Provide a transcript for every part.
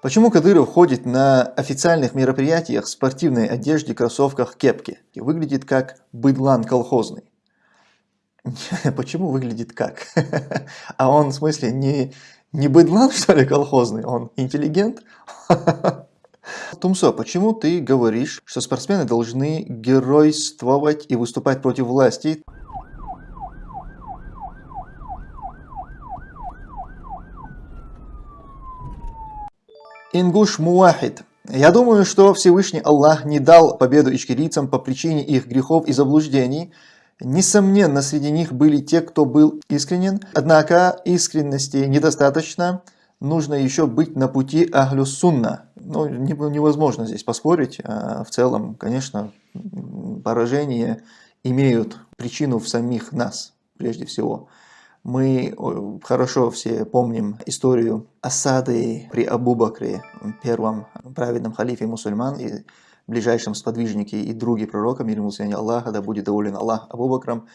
Почему Кадыров ходит на официальных мероприятиях в спортивной одежде, кроссовках, кепке? И выглядит как быдлан колхозный. Почему выглядит как? А он в смысле не, не быдлан что ли колхозный, он интеллигент? Тумсо, почему ты говоришь, что спортсмены должны геройствовать и выступать против власти? Ингуш Муахид. Я думаю, что Всевышний Аллах не дал победу ичкерийцам по причине их грехов и заблуждений. Несомненно, среди них были те, кто был искренен, однако искренности недостаточно, нужно еще быть на пути Ахлю Сунна. Ну, невозможно здесь поспорить. А в целом, конечно, поражения имеют причину в самих нас, прежде всего. Мы хорошо все помним историю осады при Абу Бакре, первом праведном халифе мусульман и ближайшем сподвижнике и друге пророка, мир ему Аллаха, да будет доволен Аллах Абу Бакрам.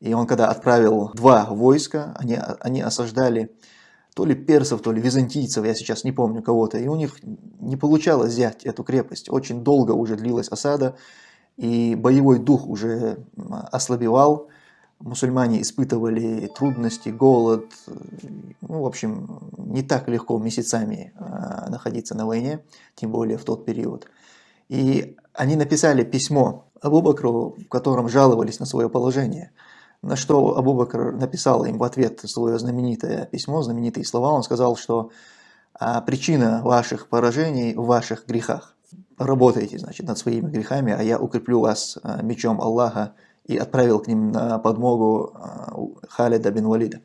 И он когда отправил два войска, они, они осаждали то ли персов, то ли византийцев, я сейчас не помню кого-то, и у них не получалось взять эту крепость. Очень долго уже длилась осада, и боевой дух уже ослабевал, мусульмане испытывали трудности, голод, ну, в общем, не так легко месяцами а, находиться на войне, тем более в тот период. И они написали письмо Абу Бакру, в котором жаловались на свое положение, на что Абу Бакр написал им в ответ свое знаменитое письмо, знаменитые слова, он сказал, что а, причина ваших поражений в ваших грехах. Работайте, значит, над своими грехами, а я укреплю вас а, мечом Аллаха, и отправил к ним на подмогу а, Халида бин Валида.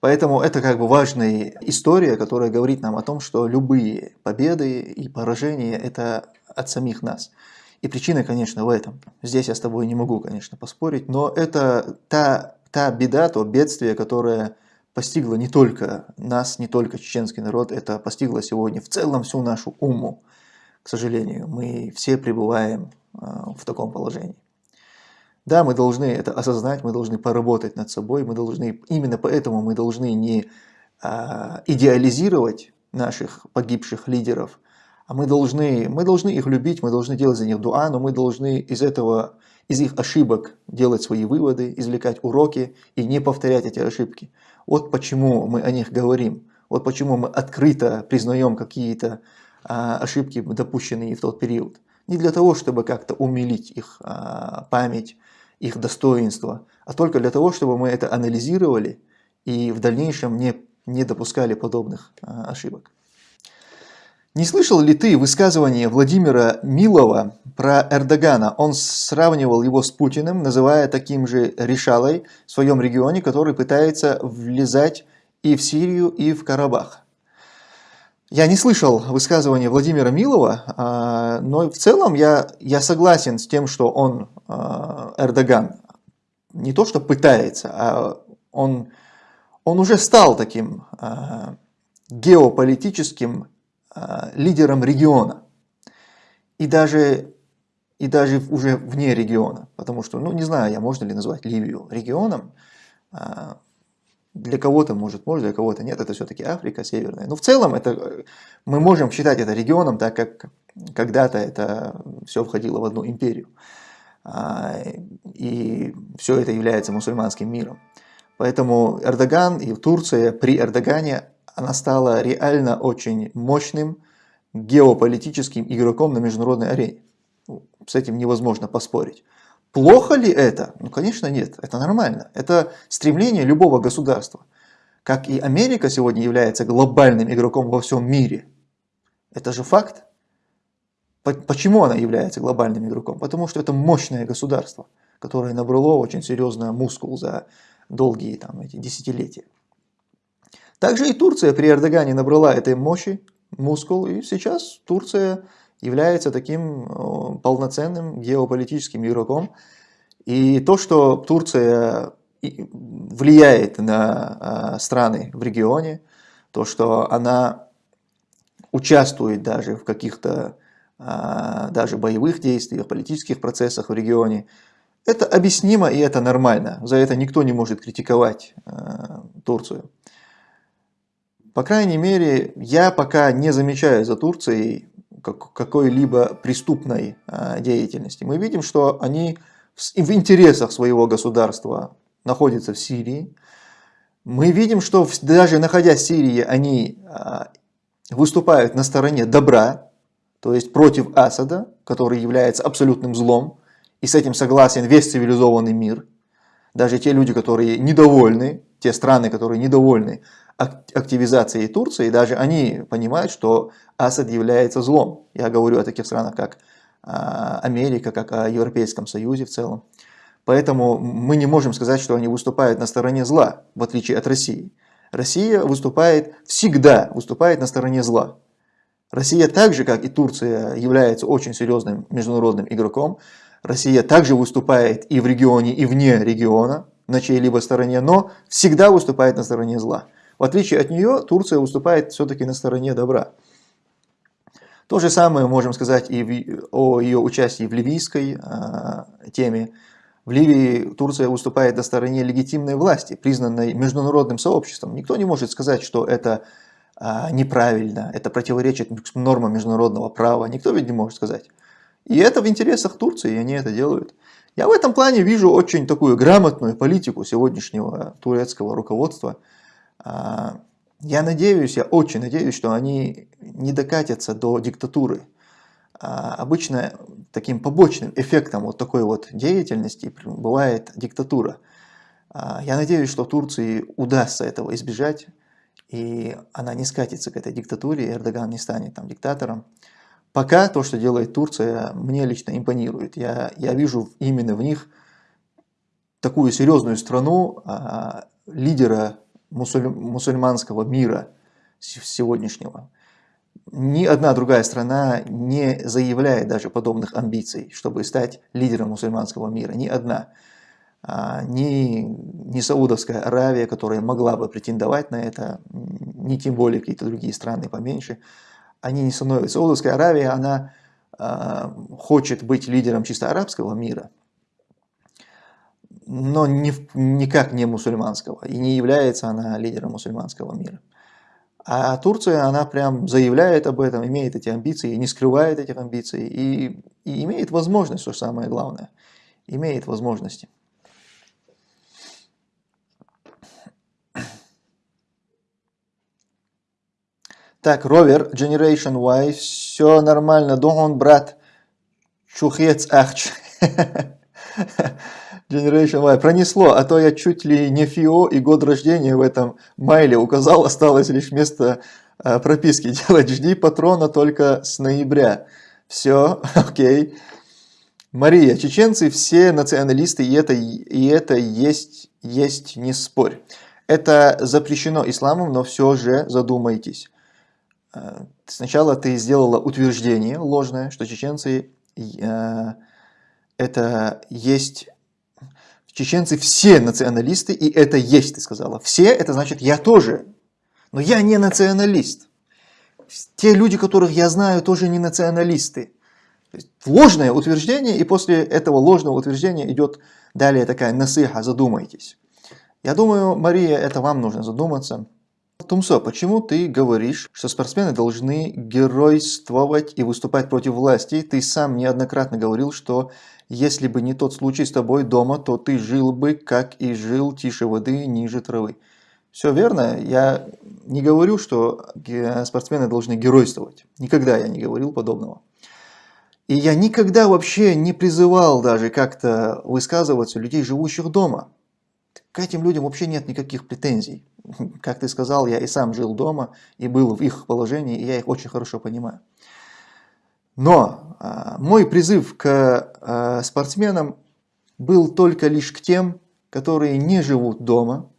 Поэтому это как бы важная история, которая говорит нам о том, что любые победы и поражения – это от самих нас. И причина, конечно, в этом. Здесь я с тобой не могу, конечно, поспорить, но это та, та беда, то бедствие, которое постигло не только нас, не только чеченский народ, это постигло сегодня в целом всю нашу уму. К сожалению, мы все пребываем а, в таком положении. Да, мы должны это осознать, мы должны поработать над собой, мы должны, именно поэтому мы должны не а, идеализировать наших погибших лидеров, а мы должны, мы должны их любить, мы должны делать за них дуа, но мы должны из этого, из их ошибок делать свои выводы, извлекать уроки и не повторять эти ошибки. Вот почему мы о них говорим, вот почему мы открыто признаем какие-то а, ошибки, допущенные в тот период. Не для того, чтобы как-то умилить их а, память, их достоинства, а только для того, чтобы мы это анализировали и в дальнейшем не, не допускали подобных а, ошибок. Не слышал ли ты высказывание Владимира Милова про Эрдогана? Он сравнивал его с Путиным, называя таким же решалой в своем регионе, который пытается влезать и в Сирию, и в Карабах. Я не слышал высказывания Владимира Милова, а, но в целом я, я согласен с тем, что он, а, Эрдоган, не то что пытается, а он, он уже стал таким а, геополитическим лидером региона. И даже, и даже уже вне региона. Потому что, ну не знаю я, можно ли назвать Ливию регионом. Для кого-то может, может, для кого-то нет, это все-таки Африка северная. Но в целом это, мы можем считать это регионом, так как когда-то это все входило в одну империю. А, и все это является мусульманским миром. Поэтому Эрдоган и Турция при Эрдогане, она стала реально очень мощным геополитическим игроком на международной арене. С этим невозможно поспорить. Плохо ли это? Ну, конечно, нет. Это нормально. Это стремление любого государства. Как и Америка сегодня является глобальным игроком во всем мире. Это же факт. Почему она является глобальным игроком? Потому что это мощное государство, которое набрало очень серьезно мускул за долгие там, эти десятилетия. Также и Турция при Эрдогане набрала этой мощи, мускул, и сейчас Турция является таким э, полноценным геополитическим игроком. И то, что Турция влияет на э, страны в регионе, то, что она участвует даже в каких-то э, даже боевых действиях, политических процессах в регионе, это объяснимо и это нормально. За это никто не может критиковать Турцию. По крайней мере, я пока не замечаю за Турцией какой-либо преступной а, деятельности. Мы видим, что они в интересах своего государства находятся в Сирии. Мы видим, что даже находясь в Сирии, они а, выступают на стороне добра, то есть против Асада, который является абсолютным злом, и с этим согласен весь цивилизованный мир. Даже те люди, которые недовольны, те страны, которые недовольны активизацией Турции, даже они понимают, что Асад является злом. Я говорю о таких странах, как а, Америка, как о Европейском Союзе в целом. Поэтому мы не можем сказать, что они выступают на стороне зла, в отличие от России. Россия выступает, всегда выступает на стороне зла. Россия так же, как и Турция, является очень серьезным международным игроком. Россия также выступает и в регионе, и вне региона, на чьей-либо стороне, но всегда выступает на стороне зла. В отличие от нее, Турция выступает все-таки на стороне добра. То же самое можем сказать и в, о ее участии в ливийской э, теме. В Ливии Турция выступает на стороне легитимной власти, признанной международным сообществом. Никто не может сказать, что это э, неправильно, это противоречит нормам международного права. Никто ведь не может сказать. И это в интересах Турции, и они это делают. Я в этом плане вижу очень такую грамотную политику сегодняшнего турецкого руководства – я надеюсь, я очень надеюсь, что они не докатятся до диктатуры. А, обычно таким побочным эффектом вот такой вот деятельности бывает диктатура. А, я надеюсь, что Турции удастся этого избежать, и она не скатится к этой диктатуре, и Эрдоган не станет там диктатором. Пока то, что делает Турция, мне лично импонирует. Я, я вижу именно в них такую серьезную страну, лидера мусуль, мусульманского мира сегодняшнего. Ни одна другая страна не заявляет даже подобных амбиций, чтобы стать лидером мусульманского мира. Ни одна. А, ни, ни Саудовская Аравия, которая могла бы претендовать на это, ни тем более какие-то другие страны поменьше, они не становятся. Саудовская Аравия, она а, хочет быть лидером чисто арабского мира, но ни, никак не мусульманского, и не является она лидером мусульманского мира. А Турция, она прям заявляет об этом, имеет эти амбиции, не скрывает этих амбиций, и, и имеет возможность, что самое главное, имеет возможности. Так, ровер, Generation Y, все нормально, Дон, брат, чухец ахч. Generation Y. Пронесло, а то я чуть ли не ФИО и год рождения в этом майле указал, осталось лишь место э, прописки делать. Жди патрона только с ноября. Все, окей. Мария, чеченцы все националисты, и это, и это есть, есть, не спорь. Это запрещено исламом, но все же задумайтесь. Э, сначала ты сделала утверждение ложное, что чеченцы э, это есть Чеченцы все националисты, и это есть, ты сказала. Все, это значит я тоже. Но я не националист. Те люди, которых я знаю, тоже не националисты. ложное утверждение, и после этого ложного утверждения идет далее такая насыха, задумайтесь. Я думаю, Мария, это вам нужно задуматься. Тумсо, почему ты говоришь, что спортсмены должны геройствовать и выступать против власти? Ты сам неоднократно говорил, что если бы не тот случай с тобой дома, то ты жил бы, как и жил, тише воды, ниже травы. Все верно. Я не говорю, что спортсмены должны геройствовать. Никогда я не говорил подобного. И я никогда вообще не призывал даже как-то высказываться людей, живущих дома. К этим людям вообще нет никаких претензий. Как ты сказал, я и сам жил дома и был в их положении, и я их очень хорошо понимаю. Но а, мой призыв к а, спортсменам был только лишь к тем, которые не живут дома,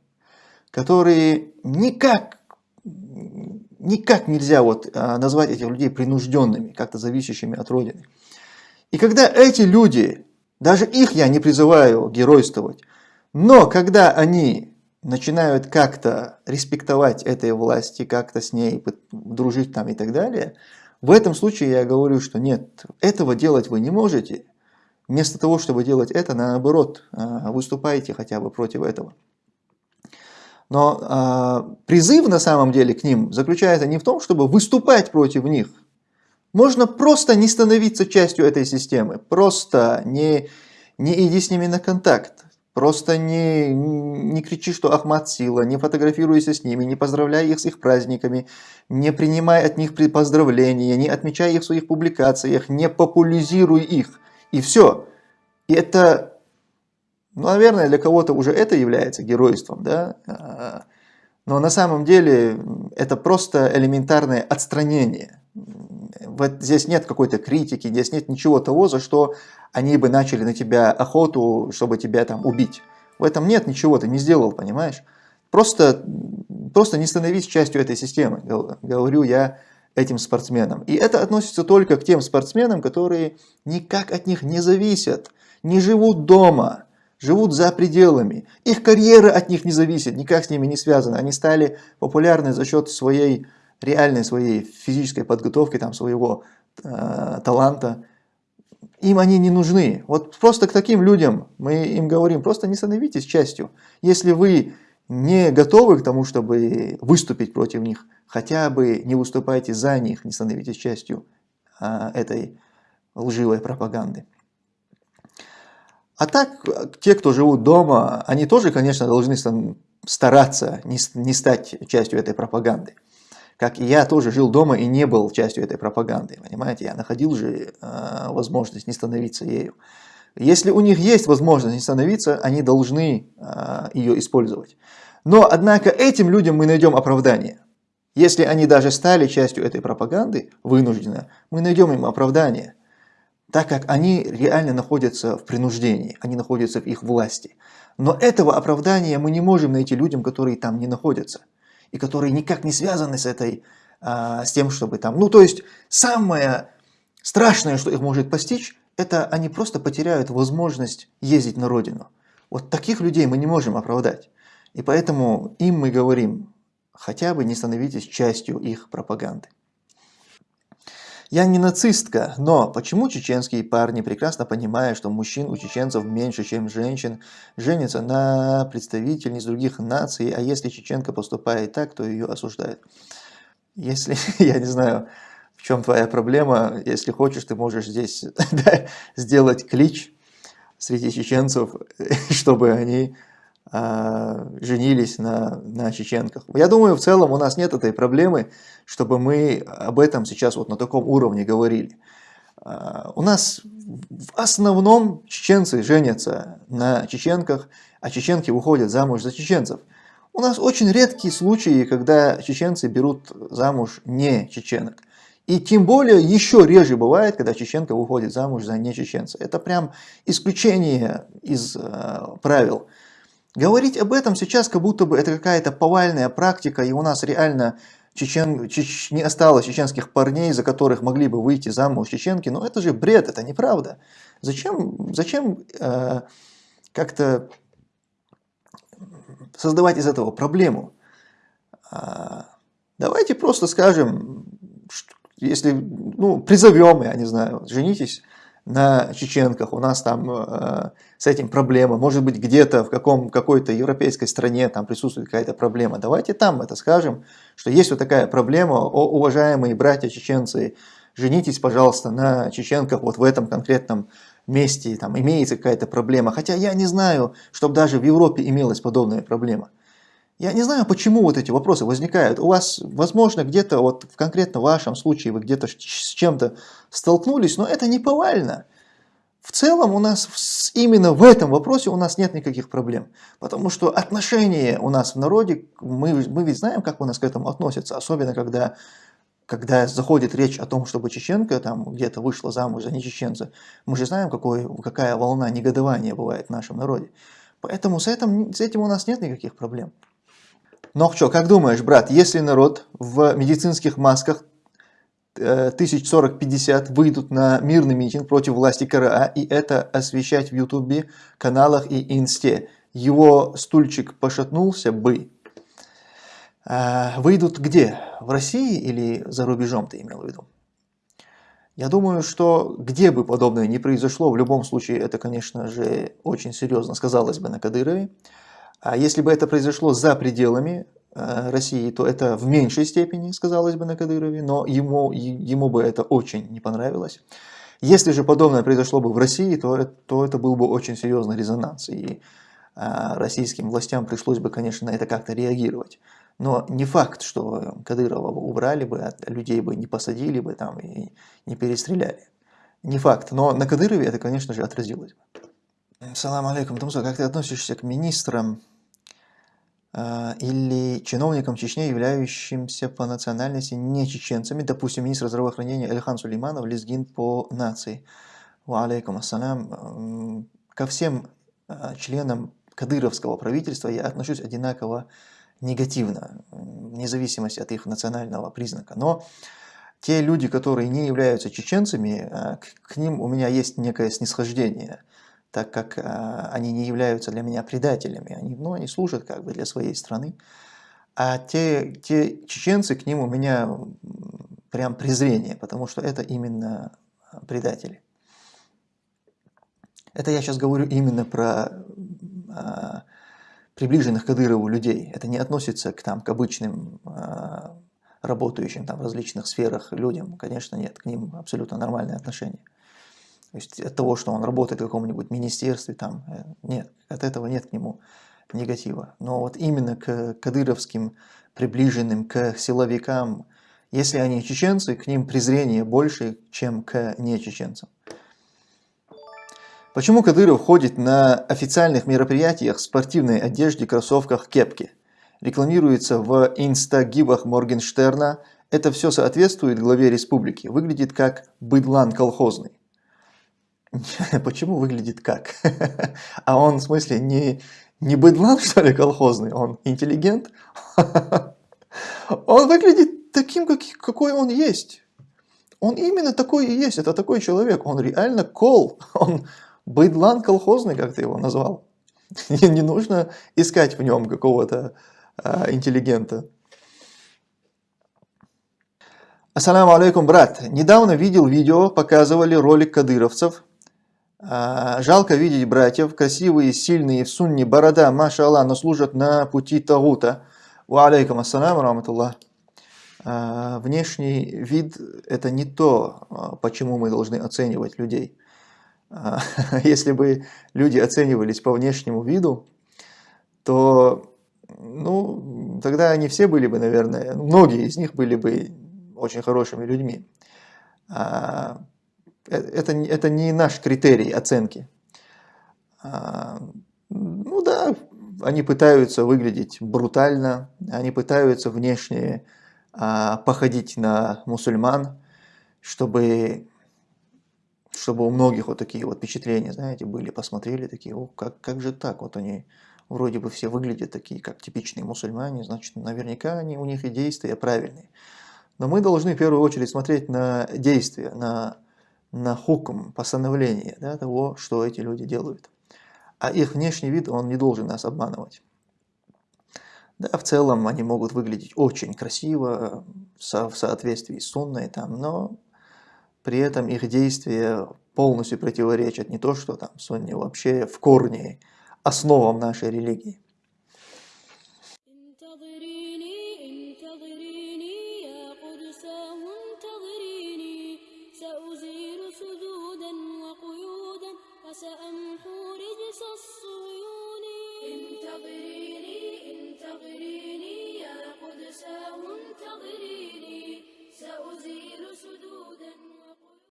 которые никак, никак нельзя вот а, назвать этих людей принужденными, как-то зависящими от Родины. И когда эти люди, даже их я не призываю геройствовать, но когда они начинают как-то респектовать этой власти, как-то с ней дружить там и так далее – в этом случае я говорю, что нет, этого делать вы не можете. Вместо того, чтобы делать это, наоборот, а, выступайте хотя бы против этого. Но э, призыв на самом деле к ним заключается не в том, чтобы выступать против них. Можно просто не становиться частью этой системы, просто не, не иди с ними на контакт. Просто не, не кричи, что Ахмад сила, не фотографируйся с ними, не поздравляй их с их праздниками, не принимай от них поздравления, не отмечай их в своих публикациях, не популяризируй их. И все. И это, ну, наверное, для кого-то уже это является геройством, да? А, но на самом деле это просто элементарное отстранение. Вот здесь нет какой-то критики, здесь нет ничего того, за что они бы начали на тебя охоту, чтобы тебя там убить. В этом нет ничего, ты не сделал, понимаешь? Просто, просто не становись частью этой системы, говорю я этим спортсменам. И это относится только к тем спортсменам, которые никак от них не зависят, не живут дома, живут за пределами. Их карьера от них не зависит, никак с ними не связана. Они стали популярны за счет своей реальной своей физической подготовки, там, своего э, таланта им они не нужны. Вот просто к таким людям мы им говорим, просто не становитесь частью. Если вы не готовы к тому, чтобы выступить против них, хотя бы не выступайте за них, не становитесь частью а, этой лживой пропаганды. А так, те, кто живут дома, они тоже, конечно, должны стараться не, не стать частью этой пропаганды как и я тоже жил дома и не был частью этой пропаганды, понимаете, я находил же э, возможность не становиться ею. Если у них есть возможность не становиться, они должны э, ее использовать. Но, однако, этим людям мы найдем оправдание. Если они даже стали частью этой пропаганды, вынужденно, мы найдем им оправдание, так как они реально находятся в принуждении, они находятся в их власти. Но этого оправдания мы не можем найти людям, которые там не находятся и которые никак не связаны с этой, а, с тем, чтобы там, ну то есть самое страшное, что их может постичь, это они просто потеряют возможность ездить на родину. Вот таких людей мы не можем оправдать. И поэтому им мы говорим, хотя бы не становитесь частью их пропаганды. Я не нацистка, но почему чеченские парни, прекрасно понимая, что мужчин у чеченцев меньше, чем женщин, женятся на представительниц других наций, а если чеченка поступает так, то ее осуждают? Если, я не знаю, в чем твоя проблема, если хочешь, ты можешь здесь сделать клич среди чеченцев, чтобы они женились на, на чеченках. Я думаю, в целом у нас нет этой проблемы, чтобы мы об этом сейчас вот на таком уровне говорили. А, у нас в основном чеченцы женятся на чеченках, а чеченки выходят замуж за чеченцев. У нас очень редкие случаи, когда чеченцы берут замуж не чеченок. И тем более еще реже бывает, когда чеченка выходит замуж за не чеченца. Это прям исключение из э, правил. Говорить об этом сейчас, как будто бы это какая-то повальная практика, и у нас реально чечен, чеч, не осталось чеченских парней, за которых могли бы выйти замуж чеченки, но это же бред, это неправда. Зачем, зачем э, как-то создавать из этого проблему? А, давайте просто скажем, если, ну, призовем, я не знаю, женитесь на чеченках, у нас там э, с этим проблема, может быть где-то в каком, какой-то европейской стране там присутствует какая-то проблема, давайте там это скажем, что есть вот такая проблема, о, уважаемые братья чеченцы, женитесь, пожалуйста, на чеченках вот в этом конкретном месте, там имеется какая-то проблема, хотя я не знаю, чтобы даже в Европе имелась подобная проблема. Я не знаю, почему вот эти вопросы возникают. У вас, возможно, где-то, вот в конкретно вашем случае, вы где-то с чем-то столкнулись, но это не повально. В целом у нас именно в этом вопросе у нас нет никаких проблем. Потому что отношения у нас в народе, мы, мы ведь знаем, как у нас к этому относятся. Особенно, когда, когда заходит речь о том, чтобы чеченка там где-то вышла замуж за не чеченца. Мы же знаем, какой, какая волна негодования бывает в нашем народе. Поэтому с этим, с этим у нас нет никаких проблем. Но что, как думаешь, брат, если народ в медицинских масках э, тысяч 40-50 выйдут на мирный митинг против власти КРА и это освещать в Ютубе, каналах и Инсте, его стульчик пошатнулся бы. А, выйдут где? В России или за рубежом ты имел в виду? Я думаю, что где бы подобное ни произошло, в любом случае это, конечно же, очень серьезно сказалось бы на Кадырове. А если бы это произошло за пределами э, России, то это в меньшей степени сказалось бы на Кадырове, но ему, ему бы это очень не понравилось. Если же подобное произошло бы в России, то, то это был бы очень серьезный резонанс, и а, российским властям пришлось бы, конечно, на это как-то реагировать. Но не факт, что Кадырова убрали бы, а людей бы не посадили бы там и не перестреляли. Не факт, но на Кадырове это, конечно же, отразилось бы. Салам алейкум, Тумсо, как ты относишься к министрам э, или чиновникам Чечни, являющимся по национальности не чеченцами, допустим, министр здравоохранения Эльхан Сулейманов, лезгин по нации. Ва алейкум ассалам. Ко всем э, членам кадыровского правительства я отношусь одинаково негативно, вне зависимости от их национального признака. Но те люди, которые не являются чеченцами, э, к, ним у меня есть некое снисхождение, так как э, они не являются для меня предателями, они, ну, они служат как бы для своей страны. А те, те чеченцы, к ним у меня прям презрение, потому что это именно предатели. Это я сейчас говорю именно про а, приближенных Кадырову людей. Это не относится к, там, к обычным а, работающим там, в различных сферах людям. Конечно, нет, к ним абсолютно нормальное отношение. То есть от того, что он работает в каком-нибудь министерстве, там, э, нет, от этого нет к нему негатива. Но вот именно к кадыровским приближенным, к силовикам, если они чеченцы, к ним презрение больше, чем к нечеченцам. Почему Кадыров ходит на официальных мероприятиях в спортивной одежде, кроссовках, кепке? Рекламируется в инстагибах Моргенштерна. Это все соответствует главе республики. Выглядит как быдлан колхозный. Почему выглядит как? А он, в смысле, не, не быдлан, что ли, колхозный? Он интеллигент? Он выглядит таким, какой он есть. Он именно такой и есть. Это такой человек. Он реально кол. Он, Быдлан колхозный, как ты его назвал. Не нужно искать в нем какого-то а, интеллигента. Ассаламу алейкум, брат. Недавно видел видео, показывали ролик кадыровцев. А, жалко видеть братьев, красивые, сильные, в сунне, борода, маша Аллах, но служат на пути Тагута. Ва алейкум ассаламу раматуллах. А, внешний вид – это не то, а, почему мы должны оценивать людей. Если бы люди оценивались по внешнему виду, то ну, тогда они все были бы, наверное, многие из них были бы очень хорошими людьми. А, это, это не наш критерий оценки. А, ну да, они пытаются выглядеть брутально, они пытаются внешне походить на мусульман, чтобы чтобы у многих вот такие вот впечатления, знаете, были, посмотрели такие, о, как, как же так, вот они вроде бы все выглядят такие, как типичные мусульмане, значит, наверняка они, у них и действия правильные. Но мы должны в первую очередь смотреть на действия, на, на хукм, постановление да, того, что эти люди делают. А их внешний вид, он не должен нас обманывать. Да, в целом они могут выглядеть очень красиво, со, в соответствии с сунной, там, но при этом их действия полностью противоречат не то, что там сунни вообще в корне основам нашей религии.